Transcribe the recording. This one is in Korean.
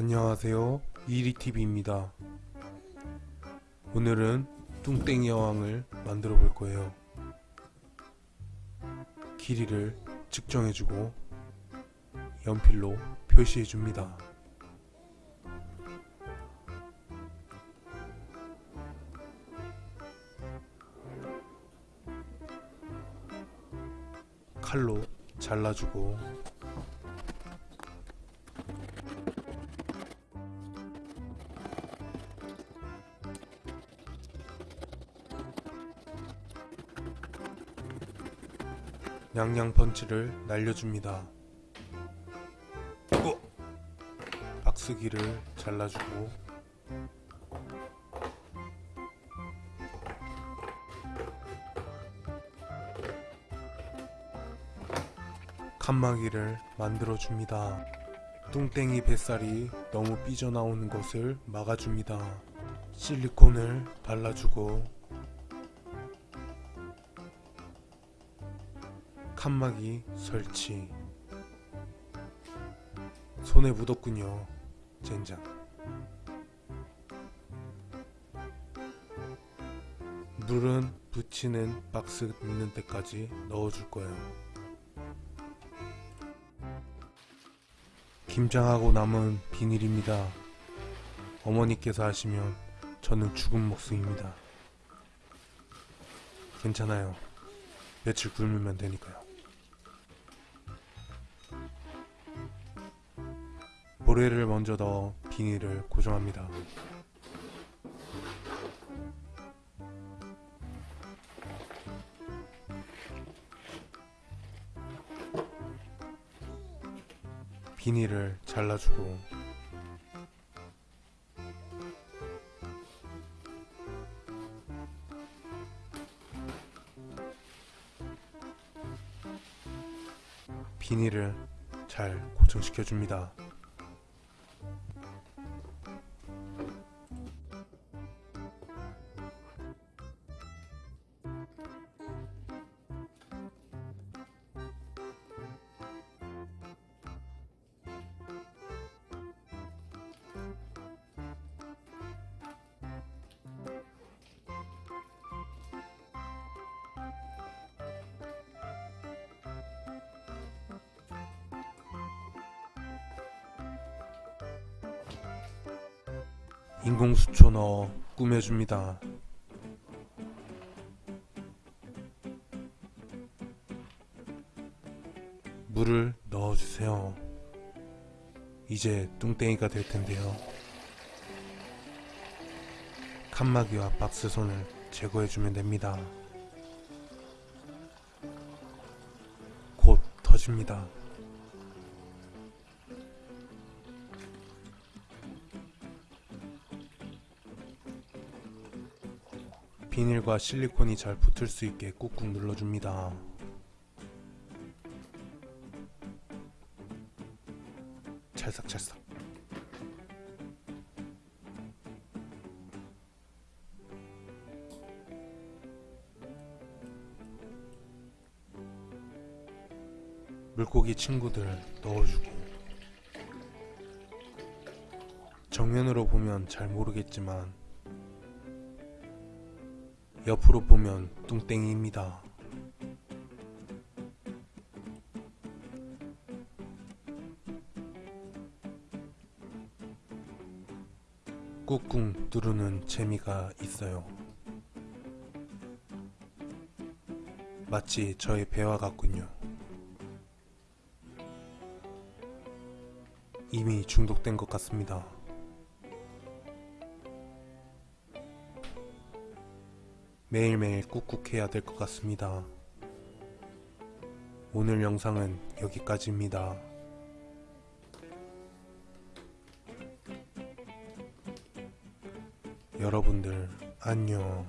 안녕하세요. 이리TV입니다. 오늘은 뚱땡이 여왕을 만들어 볼 거예요. 길이를 측정해주고 연필로 표시해줍니다. 칼로 잘라주고 양양 펀치를 날려줍니다. 어! 박스기를 잘라주고 칸막이를 만들어줍니다. 뚱땡이 뱃살이 너무 삐져나오는 것을 막아줍니다. 실리콘을 발라주고 칸막이 설치. 손에 묻었군요 젠장. 물은 붙이는 박스 있는 데까지 넣어줄 거예요. 김장하고 남은 비닐입니다. 어머니께서 하시면 저는 죽은 목숨입니다. 괜찮아요. 며칠 굶으면 되니까요 모래를 먼저 넣어 비닐을 고정합니다. 비닐을 잘라주고 비닐을 잘 고정시켜 줍니다. 인공수초 넣어 꾸며줍니다. 물을 넣어주세요. 이제 뚱땡이가 될 텐데요. 칸막이와 박스손을 제거해주면 됩니다. 곧 터집니다. 비닐과 실리콘이 잘 붙을 수 있게 꾹꾹 눌러줍니다. 찰싹찰싹 물고기 친구들 넣어주고 정면으로 보면 잘 모르겠지만 옆으로 보면 뚱땡이입니다. 꾹꾹 누르는 재미가 있어요. 마치 저의 배와 같군요. 이미 중독된 것 같습니다. 매일매일 꾹꾹 해야 될 것 같습니다. 오늘 영상은 여기까지입니다. 여러분들 안녕